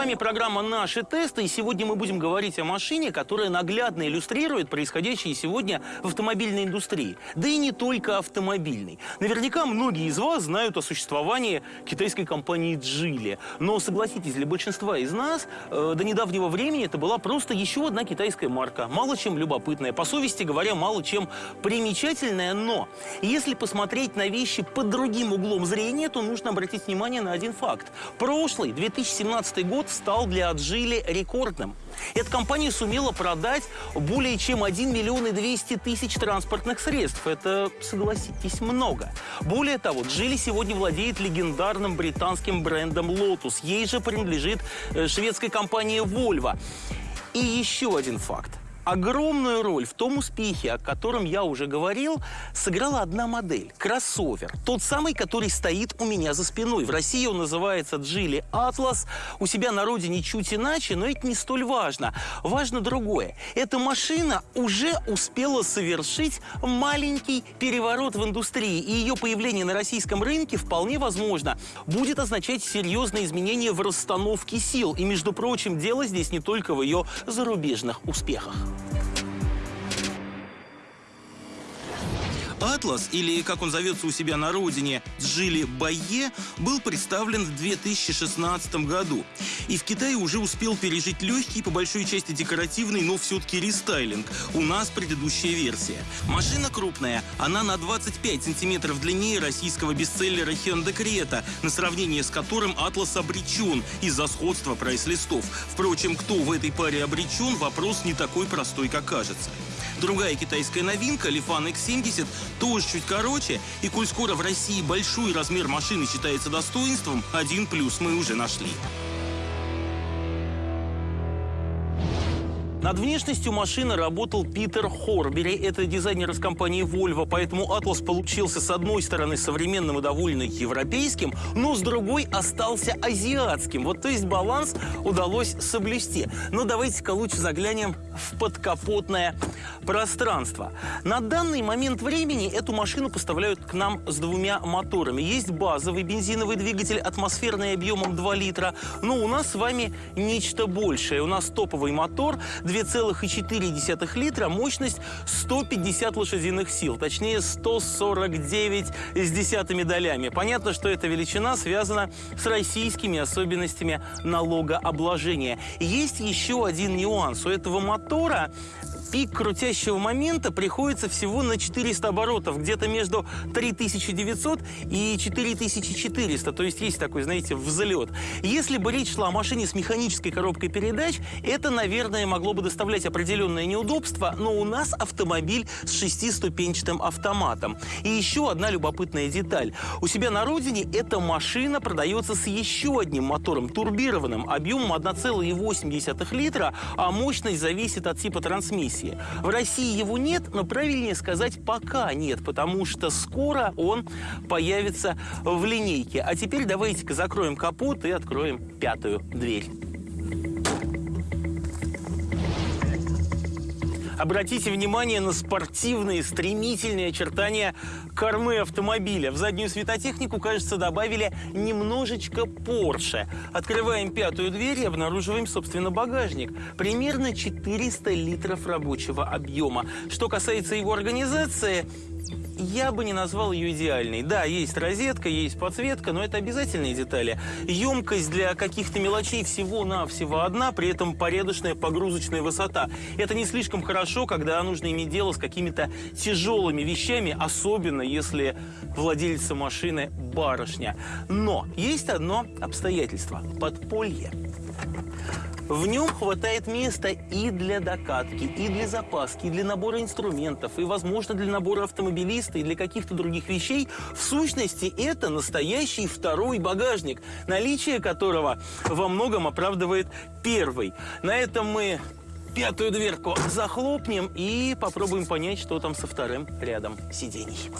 Вами программа «Наши тесты», и сегодня мы будем говорить о машине, которая наглядно иллюстрирует происходящее сегодня в автомобильной индустрии. Да и не только автомобильной. Наверняка многие из вас знают о существовании китайской компании «Джили». Но, согласитесь, для большинства из нас э, до недавнего времени это была просто еще одна китайская марка. Мало чем любопытная, по совести говоря, мало чем примечательная, но если посмотреть на вещи под другим углом зрения, то нужно обратить внимание на один факт. Прошлый, 2017 год, стал для Аджили рекордным. Эта компания сумела продать более чем 1 миллион и 200 тысяч транспортных средств. Это, согласитесь, много. Более того, Джили сегодня владеет легендарным британским брендом Lotus. Ей же принадлежит э, шведская компания Volvo. И еще один факт. Огромную роль в том успехе, о котором я уже говорил, сыграла одна модель – кроссовер. Тот самый, который стоит у меня за спиной. В России он называется Geely Atlas. У себя на родине чуть иначе, но это не столь важно. Важно другое. Эта машина уже успела совершить маленький переворот в индустрии. И ее появление на российском рынке вполне возможно будет означать серьезные изменения в расстановке сил. И, между прочим, дело здесь не только в ее зарубежных успехах. Атлас, или как он зовется у себя на родине, Джили Байе, был представлен в 2016 году. И в Китае уже успел пережить легкий, по большой части декоративный, но все-таки рестайлинг. У нас предыдущая версия. Машина крупная, она на 25 сантиметров длиннее российского бестселлера Hyundai Creta, на сравнение с которым Атлас обречен из-за сходства прайс-листов. Впрочем, кто в этой паре обречен, вопрос не такой простой, как кажется. Другая китайская новинка, Lifan X70, тоже чуть короче, и коль скоро в России большой размер машины считается достоинством, один плюс мы уже нашли. Над внешностью машины работал Питер Хорбери. Это дизайнер из компании Volvo, поэтому Atlas получился с одной стороны современным и довольно европейским, но с другой остался азиатским. Вот то есть баланс удалось соблюсти. Но давайте-ка лучше заглянем в подкапотное пространство. На данный момент времени эту машину поставляют к нам с двумя моторами. Есть базовый бензиновый двигатель, атмосферный объемом 2 литра, но у нас с вами нечто большее. У нас топовый мотор 2,4 литра, мощность 150 лошадиных сил, точнее 149 с десятыми долями. Понятно, что эта величина связана с российскими особенностями налогообложения. Есть еще один нюанс. У этого мотора температура пик крутящего момента приходится всего на 400 оборотов, где-то между 3900 и 4400, то есть есть такой, знаете, взлет. Если бы речь шла о машине с механической коробкой передач, это, наверное, могло бы доставлять определенное неудобство, но у нас автомобиль с шестиступенчатым автоматом. И еще одна любопытная деталь. У себя на родине эта машина продается с еще одним мотором, турбированным, объемом 1,8 литра, а мощность зависит от типа трансмиссии версии. В России его нет, но правильнее сказать пока нет, потому что скоро он появится в линейке. А теперь давайте-ка закроем капот и откроем пятую дверь. Обратите внимание на спортивные, стремительные очертания кормы автомобиля. В заднюю светотехнику, кажется, добавили немножечко Porsche. Открываем пятую дверь и обнаруживаем, собственно, багажник. Примерно 400 литров рабочего объема. Что касается его организации, я бы не назвал ее идеальной. Да, есть розетка, есть подсветка, но это обязательные детали. Емкость для каких-то мелочей всего-навсего одна, при этом порядочная погрузочная высота. Это не слишком хорошо, когда нужно иметь дело с какими-то тяжелыми вещами, особенно если владельца машины барышня. Но есть одно обстоятельство – подполье. В нем хватает места и для докатки, и для запаски, и для набора инструментов, и, возможно, для набора автомобилиста, и для каких-то других вещей. В сущности, это настоящий второй багажник, наличие которого во многом оправдывает первый. На этом мы пятую дверку захлопнем и попробуем понять, что там со вторым рядом сидений.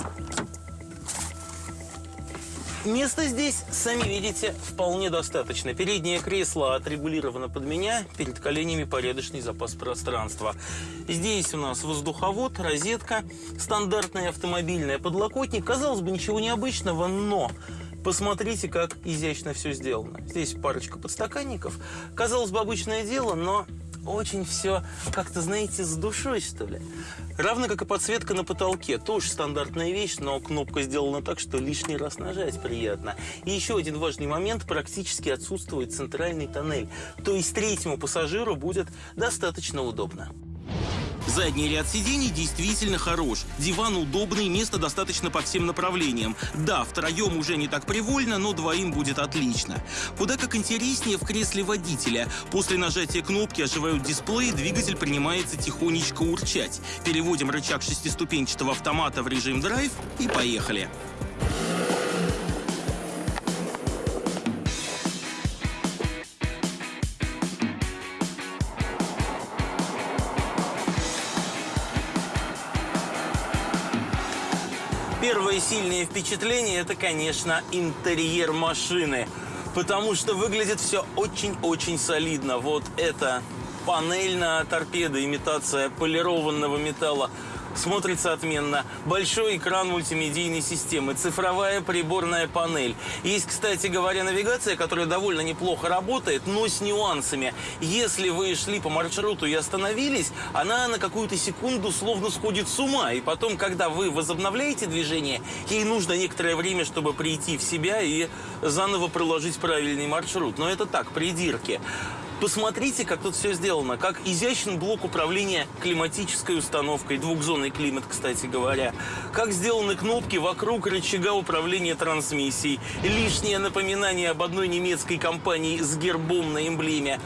Места здесь, сами видите, вполне достаточно. Переднее кресло отрегулировано под меня, перед коленями порядочный запас пространства. Здесь у нас воздуховод, розетка, стандартная автомобильная, подлокотник. Казалось бы, ничего необычного, но Посмотрите, как изящно все сделано. Здесь парочка подстаканников. Казалось бы, обычное дело, но очень все как-то, знаете, с душой, что ли. Равно как и подсветка на потолке. Тоже стандартная вещь, но кнопка сделана так, что лишний раз нажать приятно. И еще один важный момент. Практически отсутствует центральный тоннель. То есть третьему пассажиру будет достаточно удобно. Задний ряд сидений действительно хорош. Диван удобный, места достаточно по всем направлениям. Да, втроем уже не так привольно, но двоим будет отлично. Куда как интереснее в кресле водителя. После нажатия кнопки оживают дисплеи, двигатель принимается тихонечко урчать. Переводим рычаг шестиступенчатого автомата в режим драйв и поехали. Первое сильное впечатление – это, конечно, интерьер машины. Потому что выглядит все очень-очень солидно. Вот это панель на торпедо, имитация полированного металла – смотрится отменно. Большой экран мультимедийной системы, цифровая приборная панель. Есть, кстати говоря, навигация, которая довольно неплохо работает, но с нюансами. Если вы шли по маршруту и остановились, она на какую-то секунду словно сходит с ума. И потом, когда вы возобновляете движение, ей нужно некоторое время, чтобы прийти в себя и заново проложить правильный маршрут. Но это так, придирки. Посмотрите, как тут все сделано. Как изящен блок управления климатической установкой. Двухзонный климат, кстати говоря. Как сделаны кнопки вокруг рычага управления трансмиссией. Лишнее напоминание об одной немецкой компании с гербом на эмблеме.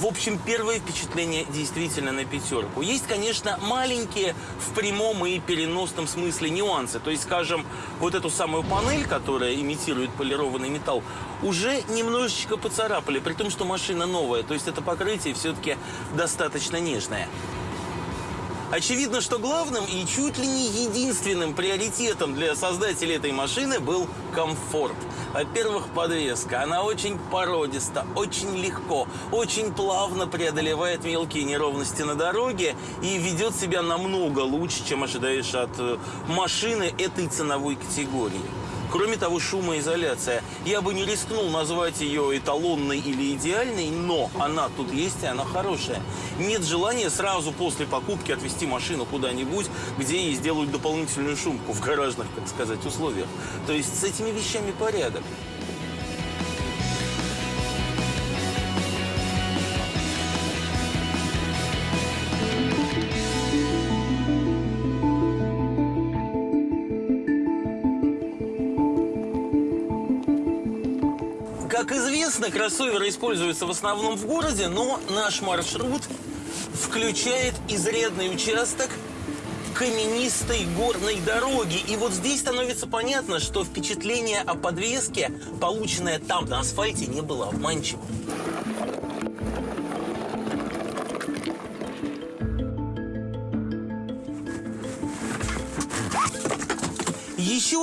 В общем, первое впечатление действительно на пятерку. Есть, конечно, маленькие в прямом и переносном смысле нюансы. То есть, скажем, вот эту самую панель, которая имитирует полированный металл, уже немножечко поцарапали, при том, что машина новая. То есть это покрытие все-таки достаточно нежное. Очевидно, что главным и чуть ли не единственным приоритетом для создателей этой машины был комфорт. Во-первых, подвеска. Она очень породиста, очень легко, очень плавно преодолевает мелкие неровности на дороге и ведет себя намного лучше, чем ожидаешь от э, машины этой ценовой категории. Кроме того, шумоизоляция. Я бы не рискнул назвать ее эталонной или идеальной, но она тут есть, и она хорошая. Нет желания сразу после покупки отвезти машину куда-нибудь, где ей сделают дополнительную шумку в гаражных, так сказать, условиях. То есть с этими вещами порядок. Известно, кроссоверы используются в основном в городе, но наш маршрут включает изрядный участок каменистой горной дороги. И вот здесь становится понятно, что впечатление о подвеске, полученное там на асфальте, не было обманчивым.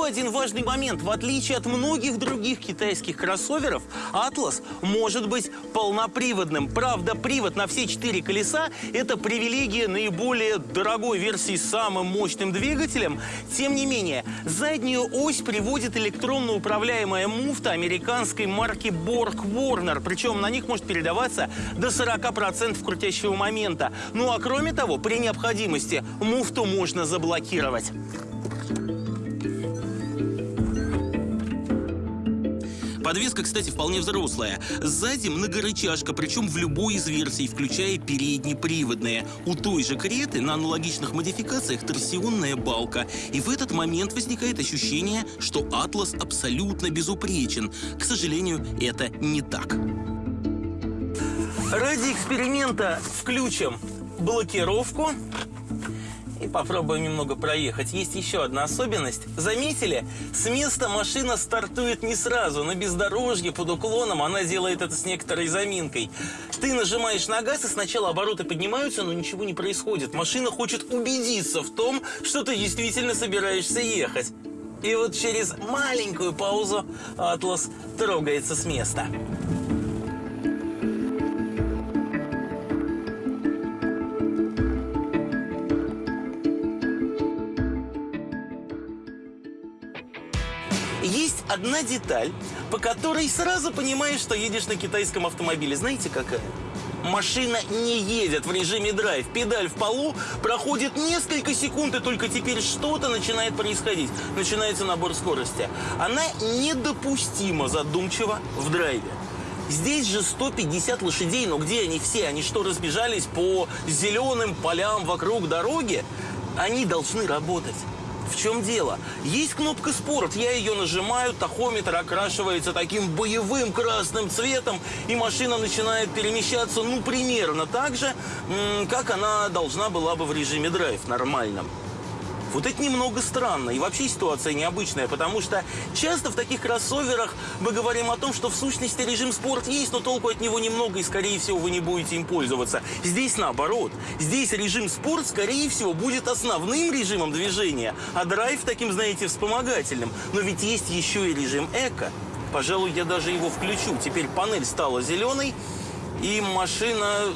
Один важный момент. В отличие от многих других китайских кроссоверов, Atlas может быть полноприводным. Правда, привод на все четыре колеса – это привилегия наиболее дорогой версии с самым мощным двигателем. Тем не менее, заднюю ось приводит электронно управляемая муфта американской марки Borg Warner. Причем на них может передаваться до 40% крутящего момента. Ну а кроме того, при необходимости муфту можно заблокировать. Подвеска, кстати, вполне взрослая. Сзади многорычажка, причем в любой из версий, включая переднеприводные. У той же Креты на аналогичных модификациях торсионная балка. И в этот момент возникает ощущение, что Атлас абсолютно безупречен. К сожалению, это не так. Ради эксперимента включим блокировку и попробуем немного проехать. Есть еще одна особенность. Заметили? С места машина стартует не сразу. На бездорожье под уклоном она делает это с некоторой заминкой. Ты нажимаешь на газ, и сначала обороты поднимаются, но ничего не происходит. Машина хочет убедиться в том, что ты действительно собираешься ехать. И вот через маленькую паузу Атлас трогается с места. Одна деталь, по которой сразу понимаешь, что едешь на китайском автомобиле. Знаете, какая? Машина не едет в режиме драйв. Педаль в полу, проходит несколько секунд, и только теперь что-то начинает происходить. Начинается набор скорости. Она недопустимо задумчива в драйве. Здесь же 150 лошадей, но где они все? Они что, разбежались по зеленым полям вокруг дороги? Они должны работать. В чем дело? Есть кнопка «Спорт», я ее нажимаю, тахометр окрашивается таким боевым красным цветом, и машина начинает перемещаться, ну, примерно так же, как она должна была бы в режиме драйв, нормальном. Вот это немного странно. И вообще ситуация необычная, потому что часто в таких кроссоверах мы говорим о том, что в сущности режим спорт есть, но толку от него немного, и скорее всего вы не будете им пользоваться. Здесь наоборот. Здесь режим спорт, скорее всего, будет основным режимом движения, а драйв таким, знаете, вспомогательным. Но ведь есть еще и режим эко. Пожалуй, я даже его включу. Теперь панель стала зеленой, и машина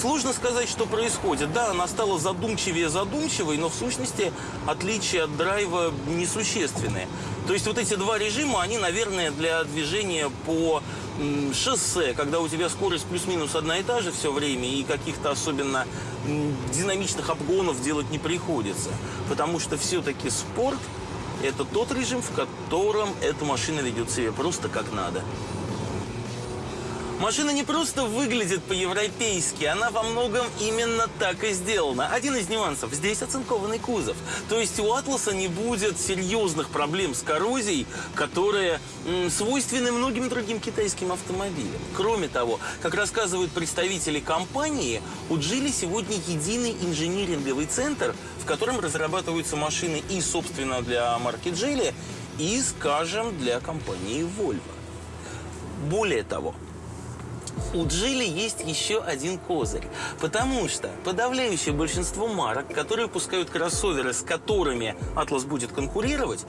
Сложно сказать, что происходит. Да, она стала задумчивее задумчивой, но в сущности отличия от драйва несущественные. То есть вот эти два режима, они, наверное, для движения по шоссе, когда у тебя скорость плюс-минус одна и та же все время, и каких-то особенно динамичных обгонов делать не приходится. Потому что все-таки спорт – это тот режим, в котором эта машина ведет себя просто как надо. Машина не просто выглядит по-европейски, она во многом именно так и сделана. Один из нюансов – здесь оцинкованный кузов. То есть у «Атласа» не будет серьезных проблем с коррозией, которые свойственны многим другим китайским автомобилям. Кроме того, как рассказывают представители компании, у «Джили» сегодня единый инжиниринговый центр, в котором разрабатываются машины и, собственно, для марки «Джили», и, скажем, для компании Volvo. Более того, у Джили есть еще один козырь. Потому что подавляющее большинство марок, которые выпускают кроссоверы, с которыми Атлас будет конкурировать,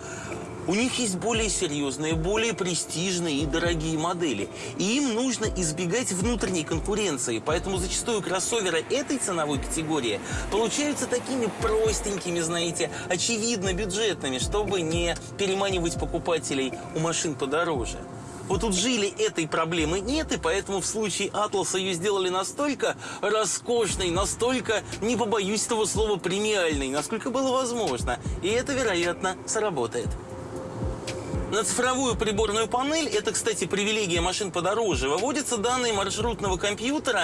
у них есть более серьезные, более престижные и дорогие модели. И им нужно избегать внутренней конкуренции. Поэтому зачастую кроссоверы этой ценовой категории получаются такими простенькими, знаете, очевидно бюджетными, чтобы не переманивать покупателей у машин подороже. Вот тут жили этой проблемы нет, и поэтому в случае Атласа ее сделали настолько роскошной, настолько, не побоюсь этого слова, премиальной, насколько было возможно. И это, вероятно, сработает. На цифровую приборную панель, это, кстати, привилегия машин подороже, выводятся данные маршрутного компьютера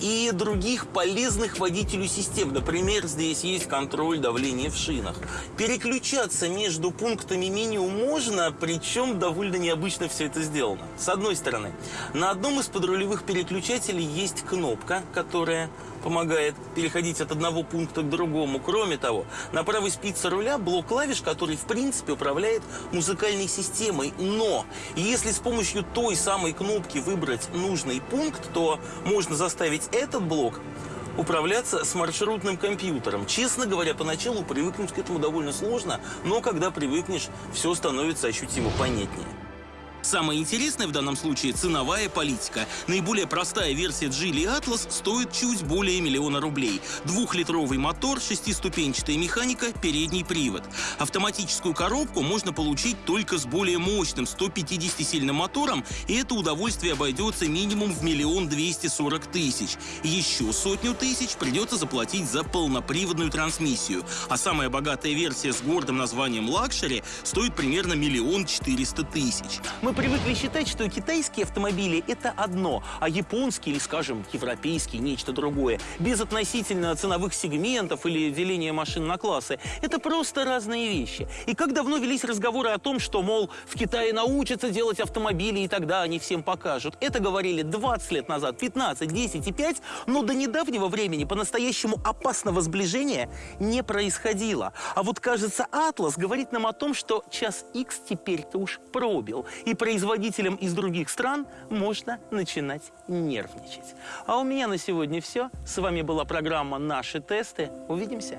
и других полезных водителю систем. Например, здесь есть контроль давления в шинах. Переключаться между пунктами меню можно, причем довольно необычно все это сделано. С одной стороны, на одном из подрулевых переключателей есть кнопка, которая помогает переходить от одного пункта к другому. Кроме того, на правой спице руля блок клавиш, который в принципе управляет музыкальной системой. Но если с помощью той самой кнопки выбрать нужный пункт, то можно заставить этот блок управляться с маршрутным компьютером. Честно говоря, поначалу привыкнуть к этому довольно сложно, но когда привыкнешь, все становится ощутимо понятнее. Самое интересное в данном случае – ценовая политика. Наиболее простая версия Geely Atlas стоит чуть более миллиона рублей. Двухлитровый мотор, шестиступенчатая механика, передний привод. Автоматическую коробку можно получить только с более мощным 150-сильным мотором, и это удовольствие обойдется минимум в миллион двести сорок тысяч. Еще сотню тысяч придется заплатить за полноприводную трансмиссию. А самая богатая версия с гордым названием «Luxury» стоит примерно миллион четыреста тысяч. Мы привыкли считать, что китайские автомобили – это одно, а японские или, скажем, европейские – нечто другое. Без относительно ценовых сегментов или деления машин на классы. Это просто разные вещи. И как давно велись разговоры о том, что, мол, в Китае научатся делать автомобили, и тогда они всем покажут. Это говорили 20 лет назад, 15, 10 и 5, но до недавнего времени по-настоящему опасного сближения не происходило. А вот, кажется, Атлас говорит нам о том, что час X теперь-то уж пробил. И производителям из других стран можно начинать нервничать. А у меня на сегодня все. С вами была программа «Наши тесты». Увидимся.